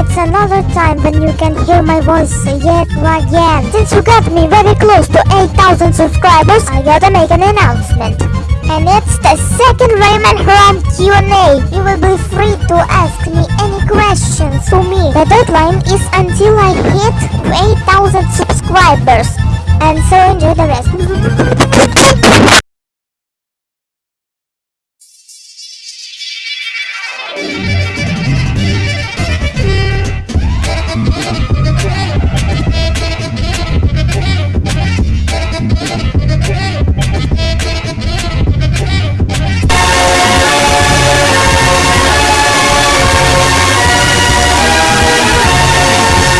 It's another time when you can hear my voice yet again. Since you got me very close to 8,000 subscribers, I gotta make an announcement. And it's the second Rayman Haram Q&A. You will be free to ask me any questions to me. The deadline is until I hit 8,000 subscribers. And so enjoy the rest.